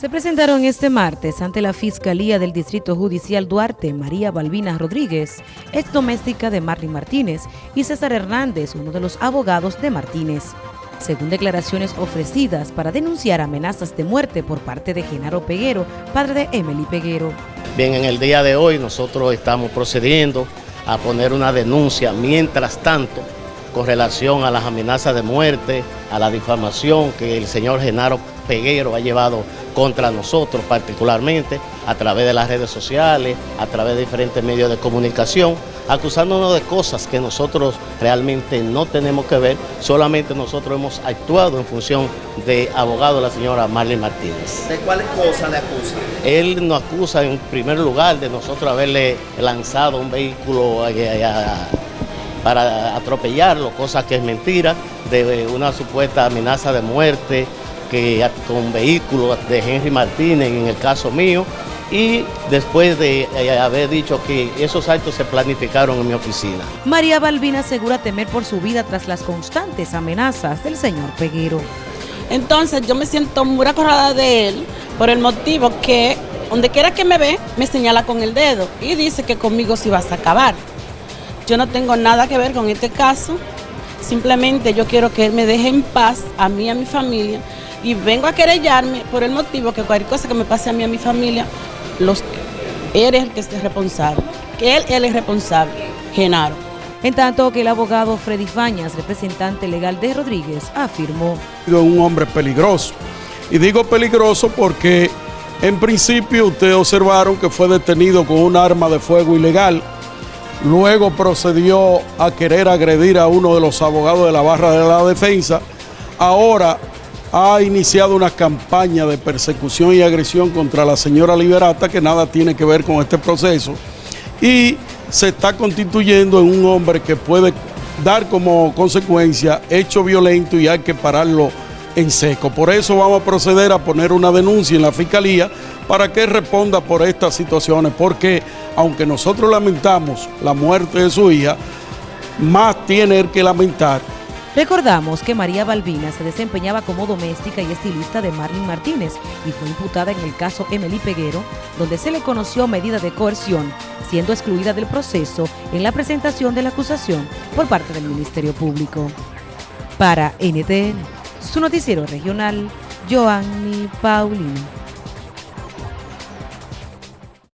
Se presentaron este martes ante la Fiscalía del Distrito Judicial Duarte María Balbina Rodríguez, ex doméstica de Marlin Martínez, y César Hernández, uno de los abogados de Martínez. Según declaraciones ofrecidas para denunciar amenazas de muerte por parte de Genaro Peguero, padre de Emily Peguero. Bien, en el día de hoy nosotros estamos procediendo a poner una denuncia mientras tanto con relación a las amenazas de muerte, a la difamación que el señor Genaro Peguero ha llevado contra nosotros particularmente a través de las redes sociales, a través de diferentes medios de comunicación, acusándonos de cosas que nosotros realmente no tenemos que ver, solamente nosotros hemos actuado en función de abogado de la señora Marlene Martínez. ¿De cuáles cosas le acusa? Él nos acusa en primer lugar de nosotros haberle lanzado un vehículo para atropellarlo, cosa que es mentira, de una supuesta amenaza de muerte, que con vehículos de Henry Martínez en el caso mío y después de eh, haber dicho que esos actos se planificaron en mi oficina. María Balbina asegura temer por su vida tras las constantes amenazas del señor Peguero. Entonces yo me siento muy acordada de él por el motivo que donde quiera que me ve me señala con el dedo y dice que conmigo sí vas a acabar. Yo no tengo nada que ver con este caso, simplemente yo quiero que él me deje en paz a mí y a mi familia y vengo a querellarme por el motivo que cualquier cosa que me pase a mí y a mi familia, los, eres el que es responsable, que él, él es responsable, Genaro. En tanto que el abogado Freddy Fañas, representante legal de Rodríguez, afirmó. Un hombre peligroso. Y digo peligroso porque en principio ustedes observaron que fue detenido con un arma de fuego ilegal. Luego procedió a querer agredir a uno de los abogados de la barra de la defensa. Ahora ha iniciado una campaña de persecución y agresión contra la señora Liberata que nada tiene que ver con este proceso y se está constituyendo en un hombre que puede dar como consecuencia hecho violento y hay que pararlo en seco. Por eso vamos a proceder a poner una denuncia en la Fiscalía para que responda por estas situaciones, porque aunque nosotros lamentamos la muerte de su hija, más tiene que lamentar Recordamos que María Balbina se desempeñaba como doméstica y estilista de Marlene Martínez y fue imputada en el caso Emily Peguero, donde se le conoció medida de coerción, siendo excluida del proceso en la presentación de la acusación por parte del Ministerio Público. Para NTN, su noticiero regional, Joanny Paulino.